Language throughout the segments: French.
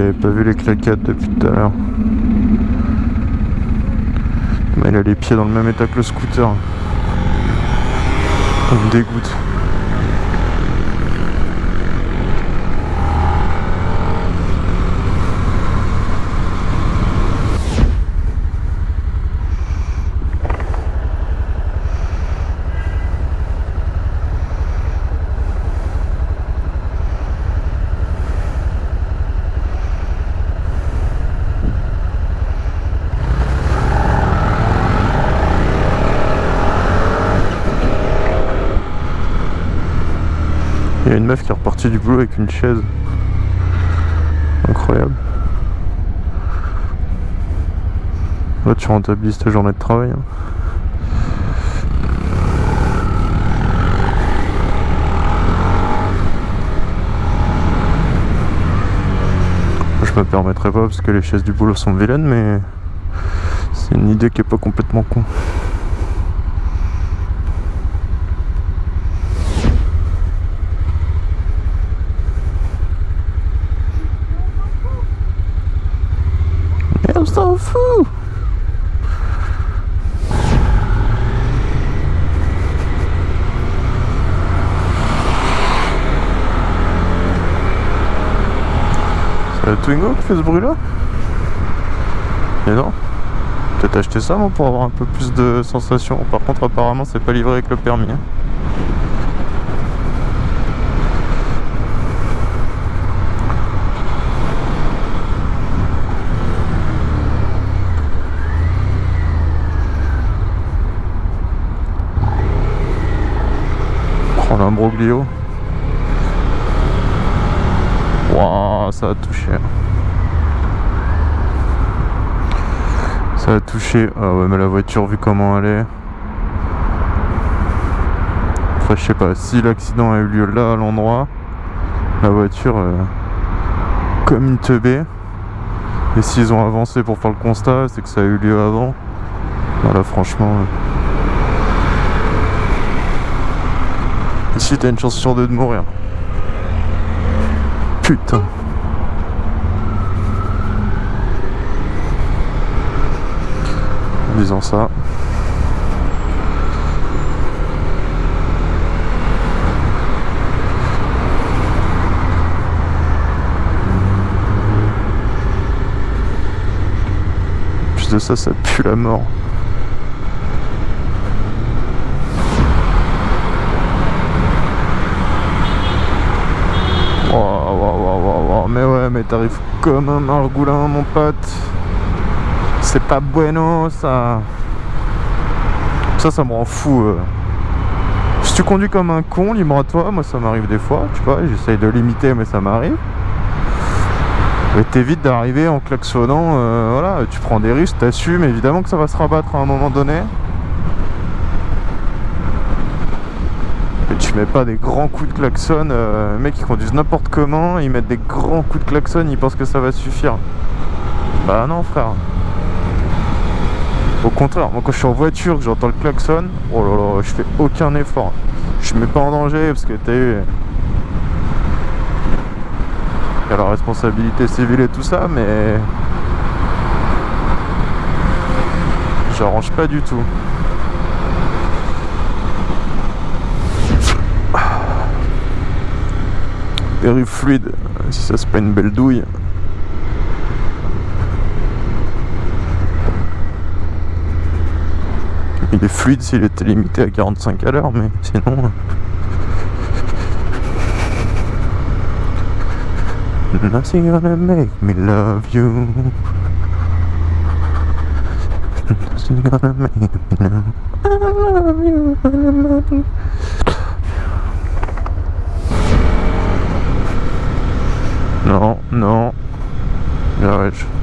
j'avais pas vu les claquettes depuis tout à l'heure. Mais il a les pieds dans le même état que le scooter. Ça me dégoûte. Il y a une meuf qui est repartie du boulot avec une chaise. Incroyable. Là tu rentabilises ta journée de travail. hein. Je me permettrai pas parce que les chaises du boulot sont vilaines mais c'est une idée qui est pas complètement con. C'est la Twingo qui fait ce bruit là Mais non Peut-être acheter ça moi pour avoir un peu plus de sensations. Par contre apparemment c'est pas livré avec le permis. hein. Ça a touché. Ça a touché. Ah ouais, mais la voiture, vu comment elle est. Enfin, je sais pas, si l'accident a eu lieu là, à l'endroit, la voiture, euh, comme une teubée. Et s'ils ont avancé pour faire le constat, c'est que ça a eu lieu avant. Voilà, franchement. euh, Ici, t'as une chance sur deux de mourir. Putain. En disant ça. Plus de ça, ça pue la mort. Mais t'arrives comme un margoulin, mon pote. C'est pas bueno, ça. Ça, ça me rend fou. euh. Si tu conduis comme un con, libre à toi. Moi, ça m'arrive des fois, tu vois. J'essaye de limiter, mais ça m'arrive. Mais t'évites d'arriver en klaxonnant. euh, voilà, tu prends des risques, t'assumes. Évidemment que ça va se rabattre à un moment donné. Tu mets pas des grands coups de klaxon. euh, les mecs qui conduisent n'importe comment, ils mettent des grands coups de klaxon, ils pensent que ça va suffire. Bah non frère. Au contraire, moi quand je suis en voiture, que j'entends le klaxon, oh là là, je fais aucun effort. Je me mets pas en danger parce que t'as eu. Il y a la responsabilité civile et tout ça, mais. J'arrange pas du tout. Périph fluide, si ça c'est pas une belle douille. Il est fluide s'il était limité à 45 à l'heure, mais sinon. Nothing gonna make me love you. Nothing gonna make me love I love you, I love you. Non, non. Garage.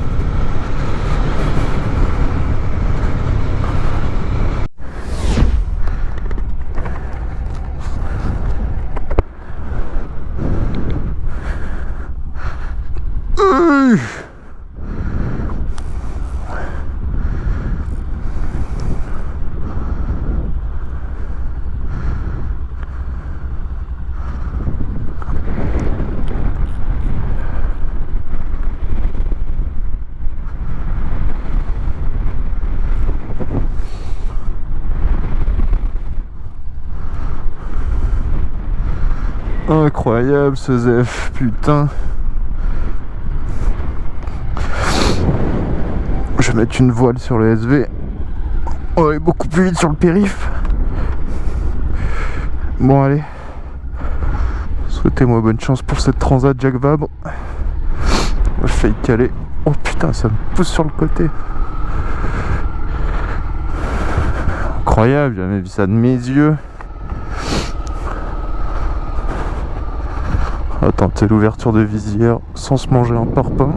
Incroyable ce Zef, putain. Je vais mettre une voile sur le SV. On va aller beaucoup plus vite sur le périph. Bon allez. Souhaitez-moi bonne chance pour cette transat Jack Vabre. Je failli caler. Oh putain, ça me pousse sur le côté. Incroyable, j'ai jamais vu ça de mes yeux. Attends, c'est l'ouverture de visière sans se manger un parpaing.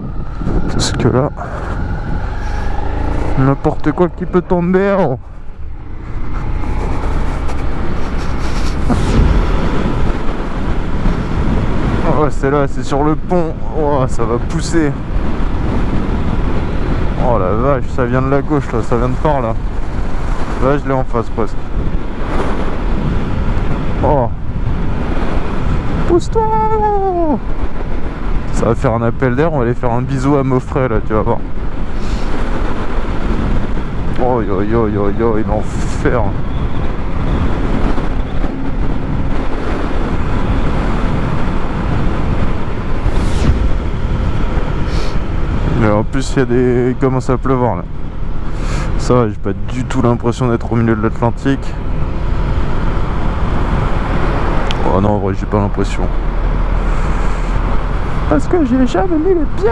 Parce que là, n'importe quoi qui peut tomber. Oh. Oh, c'est là, c'est sur le pont. Oh, ça va pousser. Oh la vache, ça vient de la gauche là, ça vient de par là. Là, je l'ai en face presque. Oh. Pousse-toi Ça va faire un appel d'air, on va aller faire un bisou à Moffret là, tu vas voir. Oh yo yo yo yo, il l'enfer. en plus, il y a des. Il commence à pleuvoir là. Ça j'ai pas du tout l'impression d'être au milieu de l'Atlantique. Oh non, en vrai, j'ai pas l'impression. Parce que j'ai jamais mis les pieds,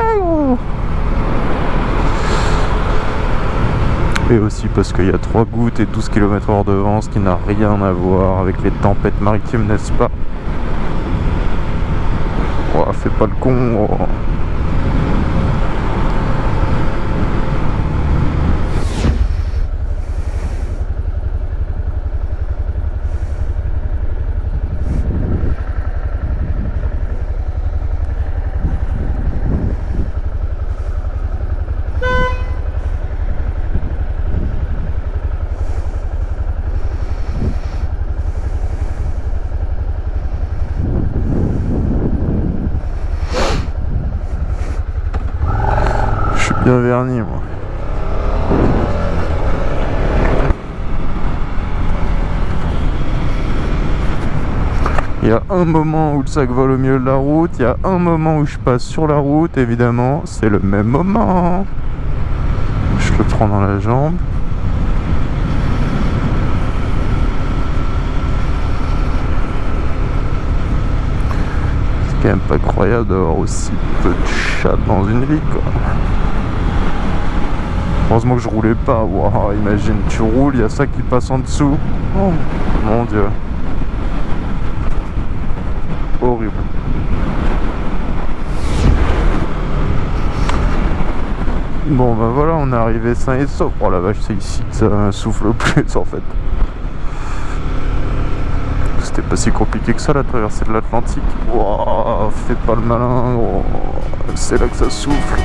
Et aussi parce qu'il y a 3 gouttes et 12 km h de vent, ce qui n'a rien à voir avec les tempêtes maritimes, n'est-ce pas? Oh, fais pas le con. Bien verni moi. Il y a un moment où le sac vole au milieu de la route, il y a un moment où je passe sur la route, évidemment, c'est le même moment. Je le prends dans la jambe. C'est quand même pas croyable d'avoir aussi peu de chats dans une vie quoi. Heureusement que je roulais pas. Wow, imagine, tu roules, il y a ça qui passe en dessous. Oh, mon dieu. Horrible. Bon bah voilà, on est arrivé sain et sauf. Oh la vache, c'est ici que ça souffle plus en fait. C'était pas si compliqué que ça la traversée de l'Atlantique. Wow, fais pas le malin, c'est là que ça souffle.